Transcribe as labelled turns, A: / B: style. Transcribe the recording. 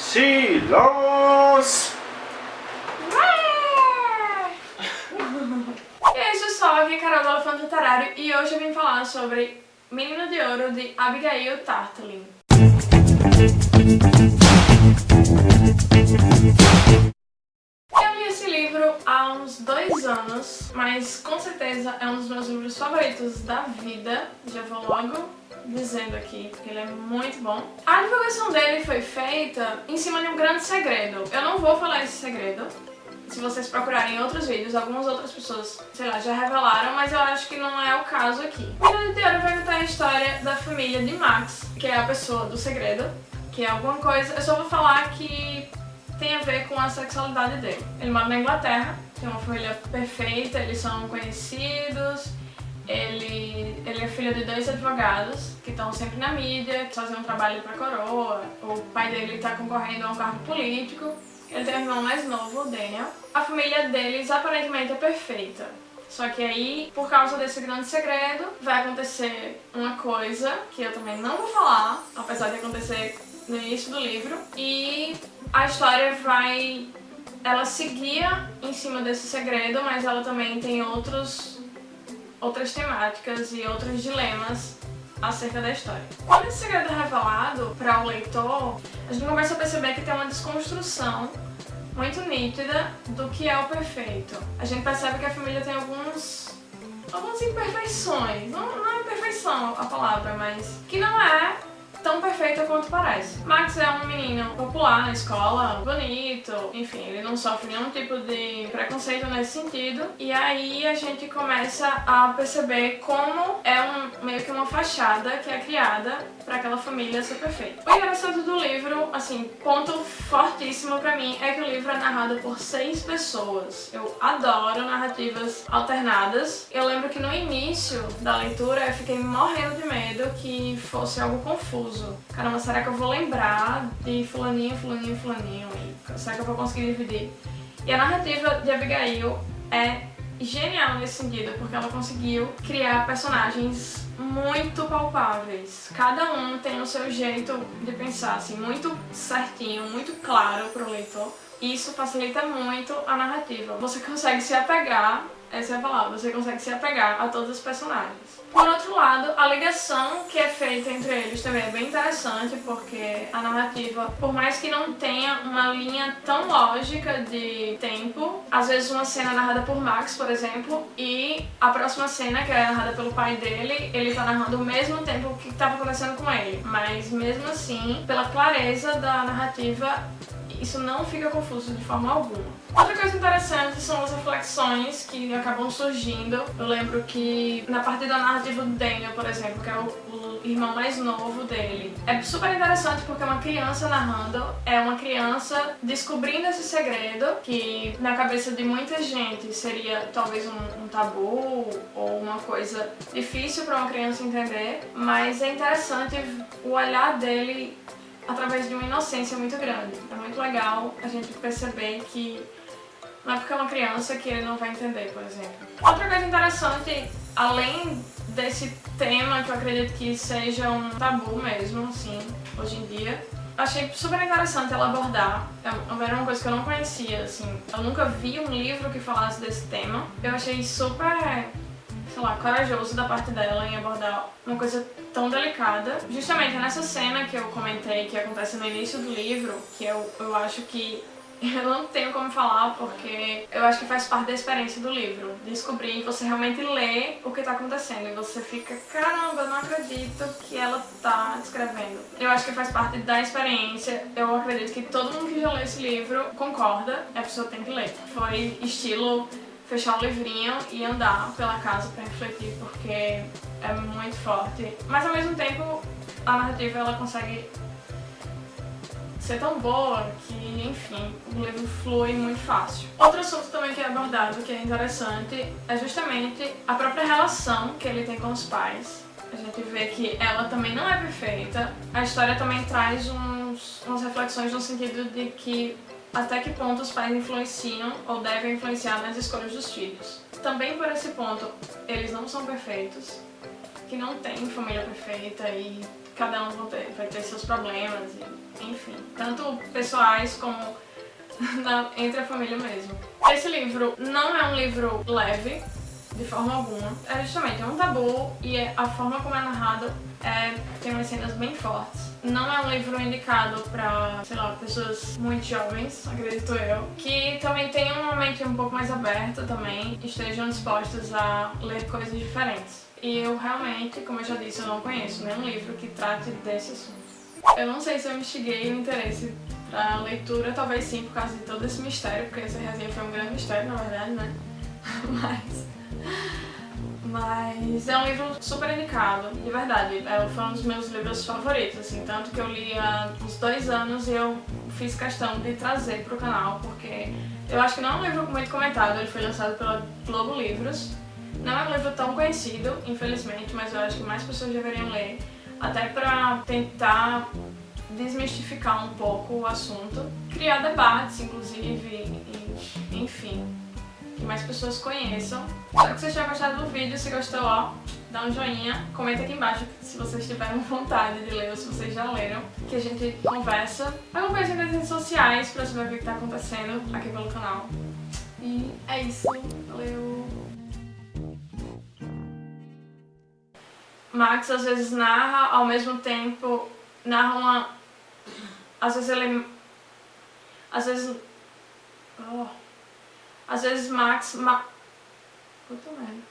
A: Silence!
B: E isso só, aqui é Carol do Elefante Literário e hoje eu vim falar sobre Menina de Ouro de Abigail Tartlin. Livro há uns dois anos, mas com certeza é um dos meus livros favoritos da vida. Já vou logo dizendo aqui, porque ele é muito bom. A divulgação dele foi feita em cima de um grande segredo. Eu não vou falar esse segredo, se vocês procurarem outros vídeos, algumas outras pessoas, sei lá, já revelaram, mas eu acho que não é o caso aqui. O vídeo de vai contar a história da família de Max, que é a pessoa do segredo, que é alguma coisa... Eu só vou falar que tem a ver com a sexualidade dele. Ele mora na Inglaterra, tem uma família perfeita, eles são conhecidos, ele, ele é filho de dois advogados que estão sempre na mídia, que fazem um trabalho pra coroa, o pai dele está concorrendo a um cargo político, ele tem um irmão mais novo, o Daniel. A família deles aparentemente é perfeita. Só que aí, por causa desse grande segredo, vai acontecer uma coisa que eu também não vou falar, apesar de acontecer no início do livro. E a história vai... Ela seguia em cima desse segredo, mas ela também tem outros, outras temáticas e outros dilemas acerca da história. Quando esse segredo é revelado para o leitor, a gente começa a perceber que tem uma desconstrução muito nítida do que é o perfeito. A gente percebe que a família tem alguns algumas imperfeições, não, não é imperfeição a palavra, mas que não é tão perfeita quanto parece. Max é um menino popular na escola, bonito, enfim, ele não sofre nenhum tipo de preconceito nesse sentido. E aí a gente começa a perceber como é um, meio que uma fachada que é criada para aquela família ser perfeita. O engraçado do livro, assim, ponto fortíssimo pra mim é que o livro é narrado por seis pessoas. Eu adoro narrativas alternadas. Eu lembro que no início da leitura eu fiquei morrendo de medo que fosse algo confuso confuso. Caramba, será que eu vou lembrar de fulaninho, fulaninho, fulaninho? E será que eu vou conseguir dividir? E a narrativa de Abigail é genial nesse sentido, porque ela conseguiu criar personagens muito palpáveis. Cada um tem o seu jeito de pensar, assim, muito certinho, muito claro para o leitor. Isso facilita muito a narrativa. Você consegue se apegar essa é a palavra, você consegue se apegar a todos os personagens. Por outro lado, a ligação que é feita entre eles também é bem interessante, porque a narrativa, por mais que não tenha uma linha tão lógica de tempo, às vezes uma cena narrada por Max, por exemplo, e a próxima cena, que é narrada pelo pai dele, ele tá narrando o mesmo tempo que estava acontecendo com ele. Mas mesmo assim, pela clareza da narrativa, isso não fica confuso de forma alguma. Outra coisa interessante são as reflexões que acabam surgindo. Eu lembro que na parte da narrativa do Daniel, por exemplo, que é o, o irmão mais novo dele, é super interessante porque é uma criança narrando, é uma criança descobrindo esse segredo que na cabeça de muita gente seria talvez um, um tabu ou uma coisa difícil para uma criança entender, mas é interessante o olhar dele através de uma inocência muito grande. É muito legal a gente perceber que não é porque é uma criança que ele não vai entender, por exemplo. Outra coisa interessante, além desse tema, que eu acredito que seja um tabu mesmo, assim, hoje em dia, achei super interessante ela abordar. É, era uma coisa que eu não conhecia, assim. Eu nunca vi um livro que falasse desse tema. Eu achei super sei lá, corajoso da parte dela em abordar uma coisa tão delicada. Justamente nessa cena que eu comentei, que acontece no início do livro, que eu, eu acho que eu não tenho como falar porque eu acho que faz parte da experiência do livro. Descobrir, você realmente lê o que tá acontecendo e você fica, caramba, não acredito que ela tá escrevendo. Eu acho que faz parte da experiência. Eu acredito que todo mundo que já leu esse livro concorda, a pessoa tem que ler. Foi estilo fechar o livrinho e andar pela casa pra refletir, porque é muito forte. Mas ao mesmo tempo, a narrativa ela consegue ser tão boa que, enfim, o livro flui muito fácil. Outro assunto também que é abordado, que é interessante, é justamente a própria relação que ele tem com os pais. A gente vê que ela também não é perfeita. A história também traz uns, umas reflexões no sentido de que até que ponto os pais influenciam ou devem influenciar nas escolhas dos filhos. Também por esse ponto, eles não são perfeitos, que não tem família perfeita e cada um vai ter, vai ter seus problemas, e, enfim, tanto pessoais como na, entre a família mesmo. Esse livro não é um livro leve, de forma alguma. É justamente um tabu e é, a forma como é narrado é, tem umas cenas bem fortes. Não é um livro indicado pra, sei lá, pessoas muito jovens, acredito eu, que também tenham uma mente um pouco mais aberta também, estejam dispostos a ler coisas diferentes. E eu realmente, como eu já disse, eu não conheço nenhum livro que trate desse assunto. Eu não sei se eu instiguei o interesse pra leitura, talvez sim, por causa de todo esse mistério, porque essa resenha foi um grande mistério, na verdade, né? Mas... Mas é um livro super indicado, de verdade. É, foi um dos meus livros favoritos, assim, tanto que eu li há uns dois anos e eu fiz questão de trazer pro canal, porque eu acho que não é um livro muito comentado, ele foi lançado pela Globo Livros. Não é um livro tão conhecido, infelizmente, mas eu acho que mais pessoas deveriam ler, até pra tentar desmistificar um pouco o assunto, criar debates, inclusive, e, enfim mais pessoas conheçam. Espero que vocês tenham gostado do vídeo, se gostou, ó, dá um joinha, comenta aqui embaixo se vocês tiveram vontade de ler ou se vocês já leram, que a gente conversa. Acompanhe nas redes sociais pra saber o que está acontecendo aqui pelo canal. E é isso, valeu! Max às vezes narra, ao mesmo tempo narra uma... Às vezes ele... Às vezes... Oh. Às vezes Max... Ma... Puta merda.